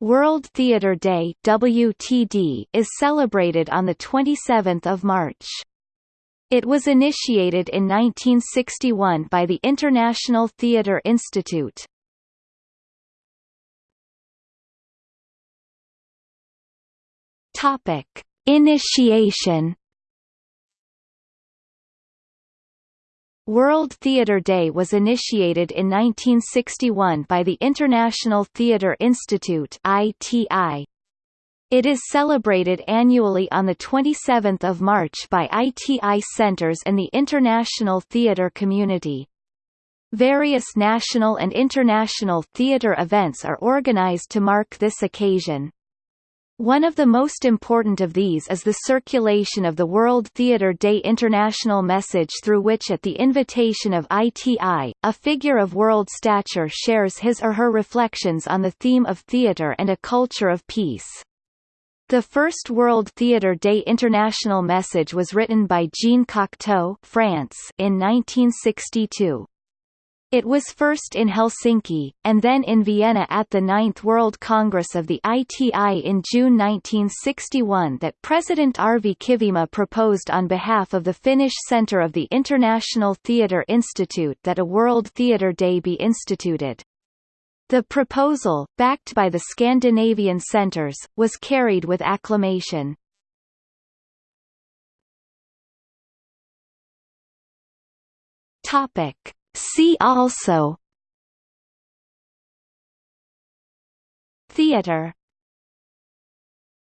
World Theatre Day WTD is celebrated on the 27th of March. It was initiated in 1961 by the International Theatre Institute. Topic: Initiation World Theatre Day was initiated in 1961 by the International Theatre Institute ITI. It is celebrated annually on 27 March by ITI centers and the international theatre community. Various national and international theatre events are organized to mark this occasion. One of the most important of these is the circulation of the World Theatre Day International message through which at the invitation of ITI, a figure of world stature shares his or her reflections on the theme of theatre and a culture of peace. The first World Theatre Day International message was written by Jean Cocteau France in 1962. It was first in Helsinki, and then in Vienna at the Ninth World Congress of the ITI in June 1961 that President Arvi Kivimaa proposed on behalf of the Finnish Centre of the International Theatre Institute that a World Theatre Day be instituted. The proposal, backed by the Scandinavian centres, was carried with acclamation. Topic See also. Theater